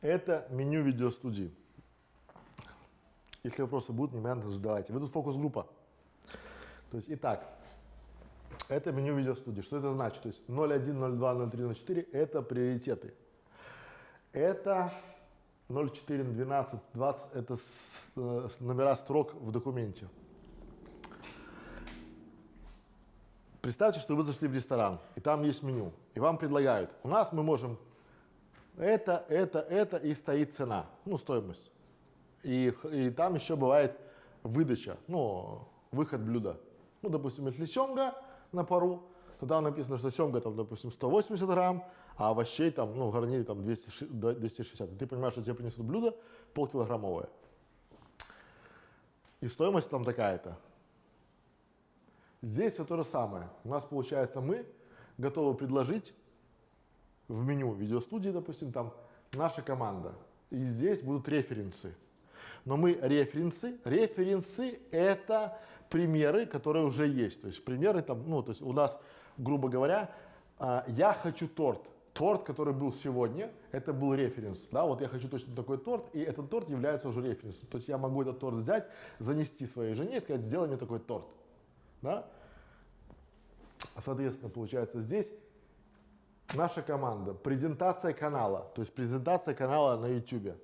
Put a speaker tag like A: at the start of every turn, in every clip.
A: Это меню видеостудии. Если вопросы будут, немедленно задавайте. Вы тут фокус-группа. То есть, итак, это меню видеостудии. Что это значит? То есть 01, 02, 03, 04 – это приоритеты. Это 04, 12, 20 – это с, э, номера строк в документе. Представьте, что вы зашли в ресторан, и там есть меню, и вам предлагают. У нас мы можем это, это, это, и стоит цена, ну, стоимость. И, и там еще бывает выдача, ну, выход блюда. Ну, допустим, если семга на пару, то там написано, что семга, там, допустим, 180 грамм, а овощей там, ну, в гарнире там 200, 260. И ты понимаешь, что тебе принесут блюдо полкилограммовое. И стоимость там такая-то. Здесь все то же самое. У нас получается мы готовы предложить в меню видеостудии, допустим, там наша команда. И здесь будут референсы. Но мы референсы, референсы это примеры, которые уже есть. То есть примеры там, ну, то есть у нас, грубо говоря, а, я хочу торт. Торт, который был сегодня, это был референс. Да, вот я хочу точно такой торт, и этот торт является уже референсом. То есть я могу этот торт взять, занести своей жене и сказать, сделай мне такой торт. Да? Соответственно, получается здесь наша команда, презентация канала, то есть презентация канала на YouTube,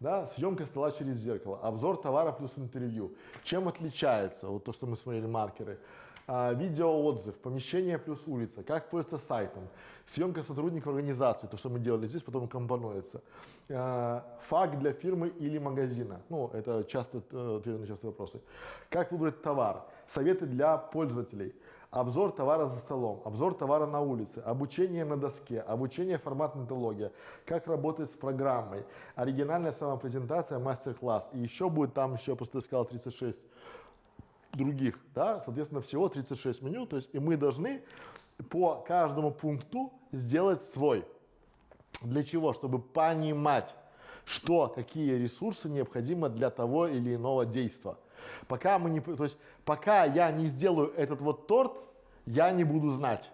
A: да, съемка стола через зеркало, обзор товара плюс интервью. Чем отличается, вот то, что мы смотрели, маркеры, а, видеоотзыв, помещение плюс улица, как пользоваться сайтом, съемка сотрудника организации, то, что мы делали здесь, потом компонуется, а, факт для фирмы или магазина, ну, это часто э, ответы на частые вопросы, как выбрать товар, советы для пользователей, обзор товара за столом, обзор товара на улице, обучение на доске, обучение форматная антология, как работать с программой, оригинальная самопрезентация, мастер-класс. И еще будет там еще, просто я сказал, 36 других, да, соответственно, всего 36 меню, то есть и мы должны по каждому пункту сделать свой. Для чего? Чтобы понимать, что, какие ресурсы необходимы для того или иного действия. Пока мы не, то есть, пока я не сделаю этот вот торт, я не буду знать.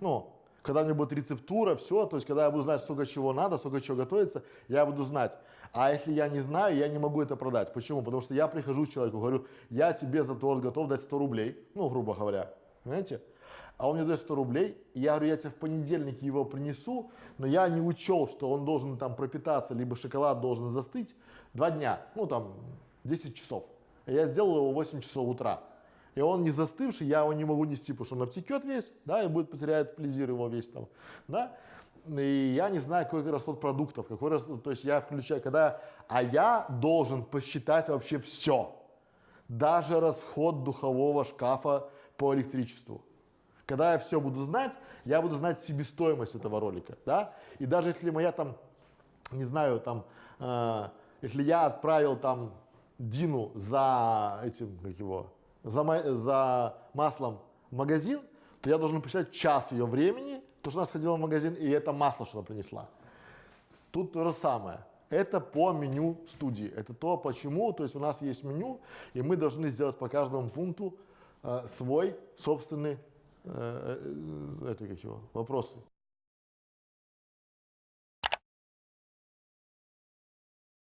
A: Ну, когда у меня будет рецептура, все, то есть, когда я буду знать, сколько чего надо, сколько чего готовится, я буду знать. А если я не знаю, я не могу это продать. Почему? Потому что я прихожу к человеку, говорю, я тебе за торт готов дать 100 рублей, ну, грубо говоря, понимаете? А он мне дает 100 рублей, и я говорю, я тебе в понедельник его принесу, но я не учел, что он должен там пропитаться, либо шоколад должен застыть два дня, ну, там, 10 часов. Я сделал его в 8 часов утра. И он не застывший, я его не могу нести, потому что он обтекет весь, да, и будет потеряет плезир его весь там, да. И я не знаю, какой расход продуктов, какой расход, то есть я включаю, когда, а я должен посчитать вообще все, даже расход духового шкафа по электричеству. Когда я все буду знать, я буду знать себестоимость этого ролика, да, и даже если моя там, не знаю, там, э, если я отправил там Дину за этим, как его, за, за маслом в магазин, то я должен посчитать час ее времени, то, что она сходила в магазин, и это масло, что она принесла. Тут то же самое. Это по меню студии. Это то, почему, то есть у нас есть меню, и мы должны сделать по каждому пункту э, свой собственный, э, э, это как его, вопросы.